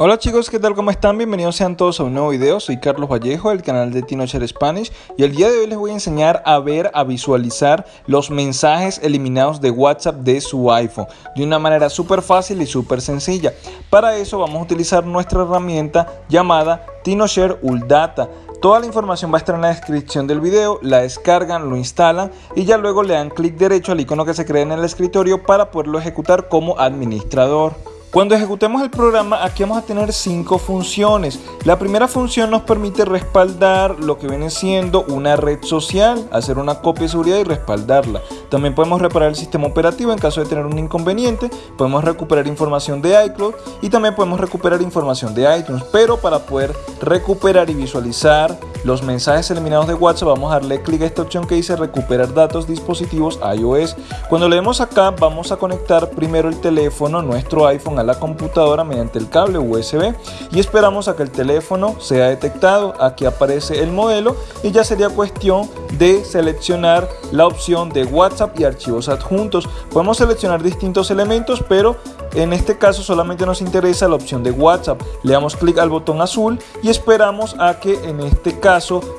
Hola chicos, ¿qué tal? ¿Cómo están? Bienvenidos sean todos a un nuevo video. Soy Carlos Vallejo del canal de TinoShare Spanish y el día de hoy les voy a enseñar a ver, a visualizar los mensajes eliminados de WhatsApp de su iPhone de una manera súper fácil y súper sencilla. Para eso vamos a utilizar nuestra herramienta llamada TinoShare Uldata. Toda la información va a estar en la descripción del video, la descargan, lo instalan y ya luego le dan clic derecho al icono que se crea en el escritorio para poderlo ejecutar como administrador. Cuando ejecutemos el programa aquí vamos a tener cinco funciones. La primera función nos permite respaldar lo que viene siendo una red social, hacer una copia de seguridad y respaldarla. También podemos reparar el sistema operativo en caso de tener un inconveniente, podemos recuperar información de iCloud y también podemos recuperar información de iTunes. Pero para poder recuperar y visualizar los mensajes eliminados de WhatsApp vamos a darle clic a esta opción que dice recuperar datos dispositivos iOS. Cuando le demos acá vamos a conectar primero el teléfono, nuestro iPhone a la computadora mediante el cable USB y esperamos a que el teléfono sea detectado. Aquí aparece el modelo y ya sería cuestión de seleccionar la opción de WhatsApp y archivos adjuntos. Podemos seleccionar distintos elementos, pero en este caso solamente nos interesa la opción de WhatsApp. Le damos clic al botón azul y esperamos a que en este caso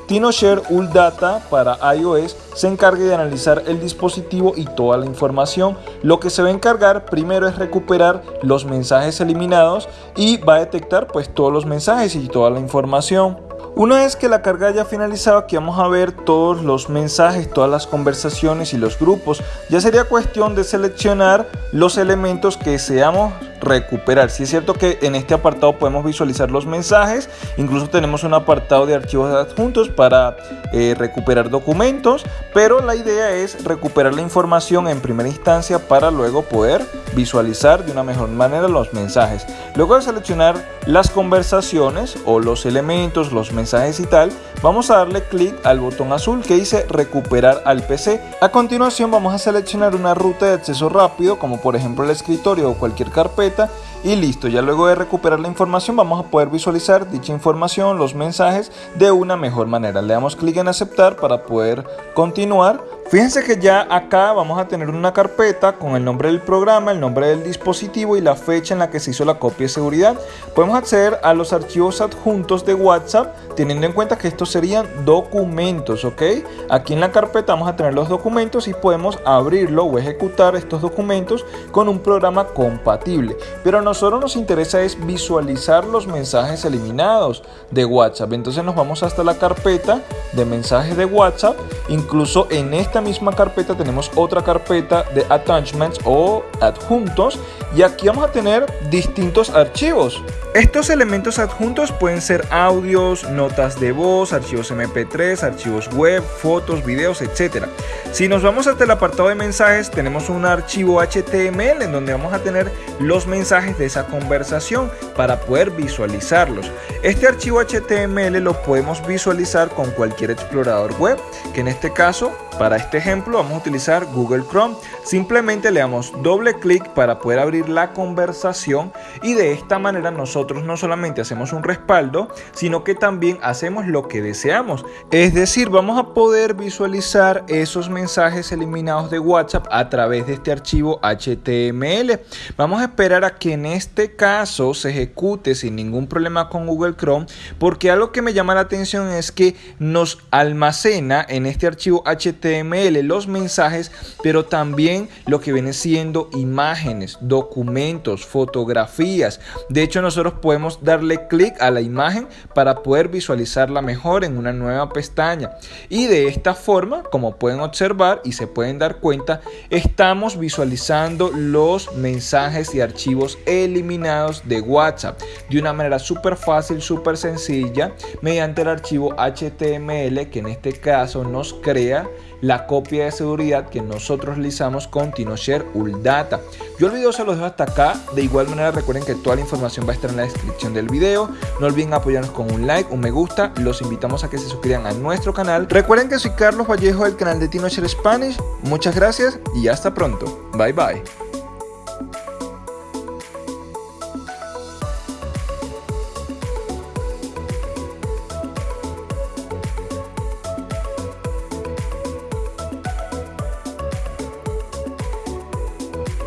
TinoShare Data para iOS se encargue de analizar el dispositivo y toda la información. Lo que se va a encargar primero es recuperar los mensajes eliminados y va a detectar pues todos los mensajes y toda la información. Una vez que la carga haya finalizado, aquí vamos a ver todos los mensajes, todas las conversaciones y los grupos. Ya sería cuestión de seleccionar los elementos que deseamos recuperar. Si es cierto que en este apartado podemos visualizar los mensajes, incluso tenemos un apartado de archivos adjuntos para eh, recuperar documentos, pero la idea es recuperar la información en primera instancia para luego poder visualizar de una mejor manera los mensajes. Luego de seleccionar las conversaciones o los elementos, los mensajes y tal, vamos a darle clic al botón azul que dice recuperar al PC. A continuación vamos a seleccionar una ruta de acceso rápido como por ejemplo el escritorio o cualquier carpeta completa y listo, ya luego de recuperar la información vamos a poder visualizar dicha información, los mensajes de una mejor manera. Le damos clic en aceptar para poder continuar Fíjense que ya acá vamos a tener una carpeta con el nombre del programa, el nombre del dispositivo y la fecha en la que se hizo la copia de seguridad. Podemos acceder a los archivos adjuntos de WhatsApp teniendo en cuenta que estos serían documentos, ¿ok? Aquí en la carpeta vamos a tener los documentos y podemos abrirlo o ejecutar estos documentos con un programa compatible. Pero a nosotros nos interesa es visualizar los mensajes eliminados de WhatsApp. Entonces nos vamos hasta la carpeta de mensajes de WhatsApp. Incluso en esta misma carpeta tenemos otra carpeta de attachments o adjuntos y aquí vamos a tener distintos archivos. Estos elementos adjuntos pueden ser audios, notas de voz, archivos MP3, archivos web, fotos, videos, etc. Si nos vamos hasta el apartado de mensajes, tenemos un archivo HTML en donde vamos a tener los mensajes de esa conversación para poder visualizarlos. Este archivo HTML lo podemos visualizar con cualquier explorador web, que en este caso, para este ejemplo, vamos a utilizar Google Chrome. Simplemente le damos doble clic para poder abrir la conversación y de esta manera nosotros nosotros no solamente hacemos un respaldo, sino que también hacemos lo que deseamos. Es decir, vamos a poder visualizar esos mensajes eliminados de WhatsApp a través de este archivo HTML. Vamos a esperar a que en este caso se ejecute sin ningún problema con Google Chrome, porque algo que me llama la atención es que nos almacena en este archivo HTML los mensajes, pero también lo que viene siendo imágenes, documentos, fotografías. De hecho, nosotros podemos darle clic a la imagen para poder visualizarla mejor en una nueva pestaña. Y de esta forma, como pueden observar y se pueden dar cuenta, estamos visualizando los mensajes y archivos eliminados de WhatsApp de una manera súper fácil, súper sencilla, mediante el archivo HTML que en este caso nos crea la copia de seguridad que nosotros realizamos con TinoShare Uldata. Yo el video se los dejo hasta acá. De igual manera recuerden que toda la información va a estar en la descripción del video. No olviden apoyarnos con un like, un me gusta. Los invitamos a que se suscriban a nuestro canal. Recuerden que soy Carlos Vallejo del canal de TinoShare Spanish. Muchas gracias y hasta pronto. Bye bye.